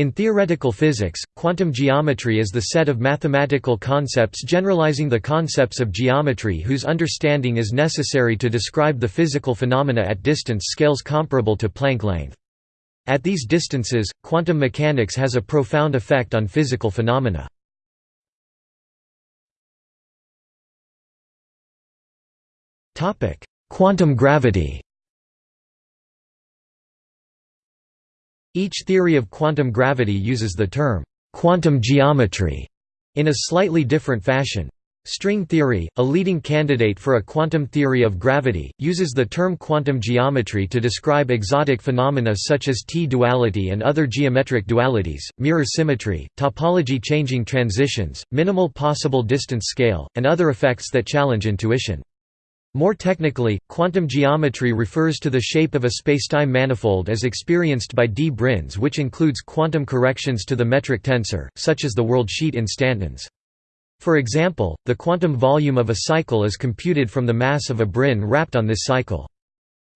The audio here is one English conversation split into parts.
In theoretical physics, quantum geometry is the set of mathematical concepts generalizing the concepts of geometry whose understanding is necessary to describe the physical phenomena at distance scales comparable to Planck length. At these distances, quantum mechanics has a profound effect on physical phenomena. Quantum gravity Each theory of quantum gravity uses the term, quantum geometry, in a slightly different fashion. String theory, a leading candidate for a quantum theory of gravity, uses the term quantum geometry to describe exotic phenomena such as T-duality and other geometric dualities, mirror symmetry, topology changing transitions, minimal possible distance scale, and other effects that challenge intuition. More technically, quantum geometry refers to the shape of a spacetime manifold as experienced by D-branes which includes quantum corrections to the metric tensor, such as the worldsheet instantons. For example, the quantum volume of a cycle is computed from the mass of a brane wrapped on this cycle.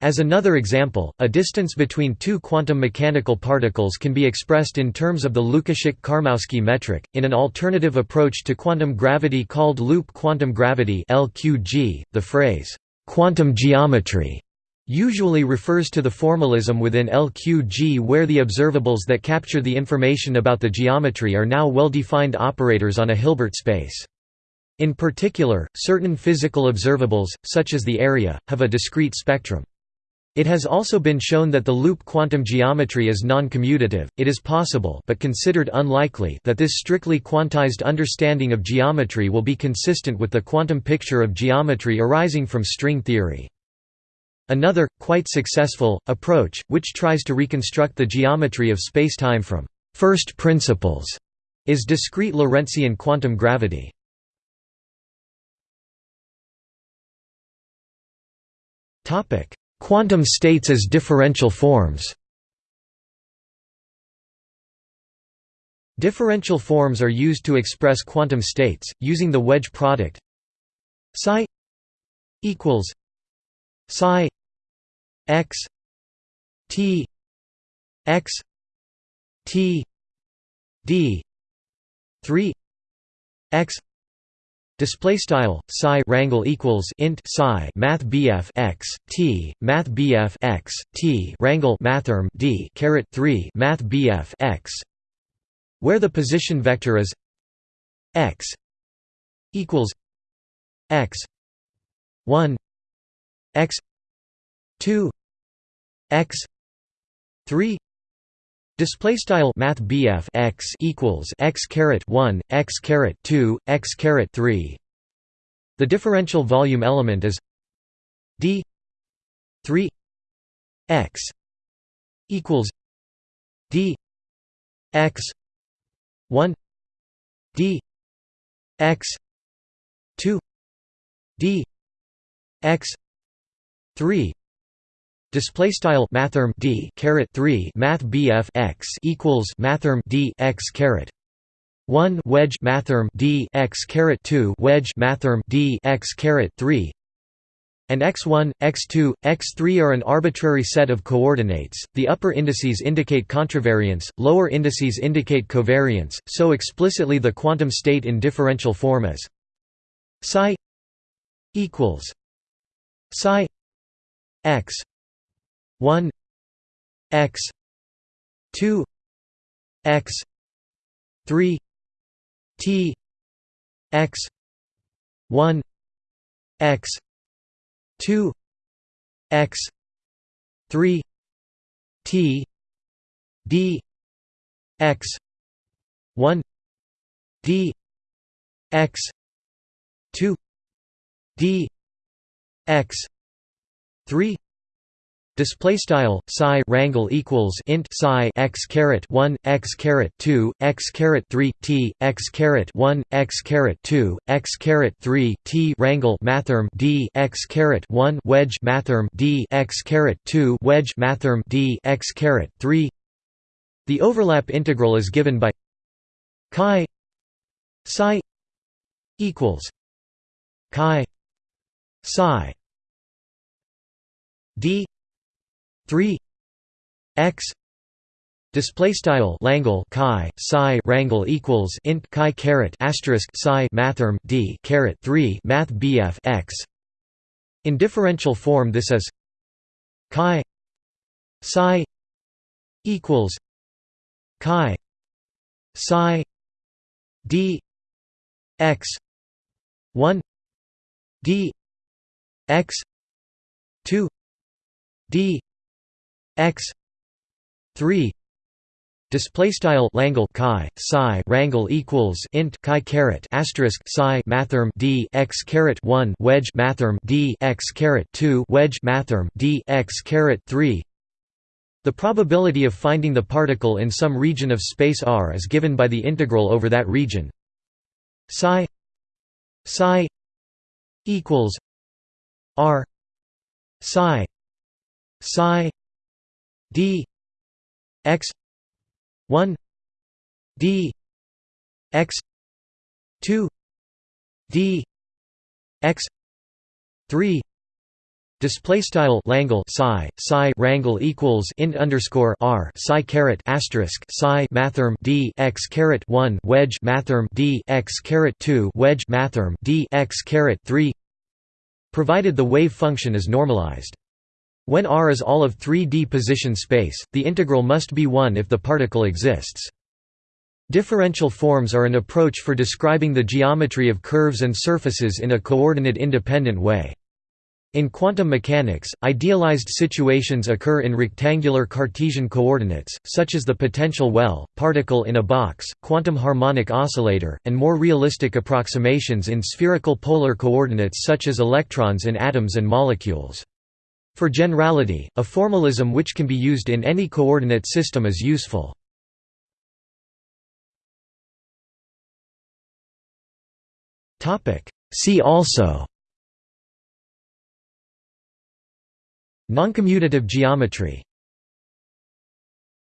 As another example, a distance between two quantum mechanical particles can be expressed in terms of the Łukaszyk-Karmowski metric. In an alternative approach to quantum gravity called loop quantum gravity (LQG), the phrase quantum geometry usually refers to the formalism within LQG where the observables that capture the information about the geometry are now well-defined operators on a Hilbert space. In particular, certain physical observables, such as the area, have a discrete spectrum. It has also been shown that the loop quantum geometry is non-commutative. It is possible but considered unlikely that this strictly quantized understanding of geometry will be consistent with the quantum picture of geometry arising from string theory. Another, quite successful, approach, which tries to reconstruct the geometry of spacetime from first principles, is discrete Lorentzian quantum gravity. Topic: Quantum states as differential forms. Differential forms are used to express quantum states, using the wedge product psi equals psi x t x t d 3 x Display style psi rangle equals int psi math bf x t math bf x t rangle mathrm d caret three math bf x, where the position vector is x equals x one x two x three Display style Math BF x equals x caret one x caret two x caret three. The differential volume element is d three x equals d x one d x two d x three Display style mathrm d caret three math bf x equals mathrm d x caret one wedge mathrm d x caret two wedge mathrm d x caret three and x1, x2, x3 are an arbitrary set of coordinates. The upper indices indicate contravariance, lower indices indicate covariance, so explicitly the quantum state in differential form is psi equals psi x 1 x 2 x 3 t x 1 x 2 x 3 t d x 1 d x 2 d x 3 Display style psi rangle equals int psi x caret one x caret two x caret three t x caret one x caret two x caret three t rangle mathrm d x caret one wedge mathrm d x caret two wedge mathrm d x caret three. The overlap integral is given by chi psi equals chi psi d 3 x Display style Langle chi psi rangle equals int chi caret asterisk psi mathrm d caret three math bf x. In differential form, this is chi psi equals chi psi d x one d x two d x three Display style Langle chi psi rangle equals int chi caret asterisk psi mathrm d x caret one wedge mathrm d x caret two wedge mathrm d x caret three. The probability of finding the particle in some region of space R is given by the integral over that region. Psi psi equals R psi psi d x 1 d x 2 d x 3 Display style Langle psi psi rangle equals int underscore r psi caret asterisk psi mathrm d x caret one wedge mathrm d x caret two wedge mathrm d x caret three. Provided the wave function is normalized. When R is all of 3D position space, the integral must be 1 if the particle exists. Differential forms are an approach for describing the geometry of curves and surfaces in a coordinate-independent way. In quantum mechanics, idealized situations occur in rectangular Cartesian coordinates, such as the potential well, particle in a box, quantum harmonic oscillator, and more realistic approximations in spherical polar coordinates such as electrons in atoms and molecules. For generality, a formalism which can be used in any coordinate system is useful. See also Noncommutative geometry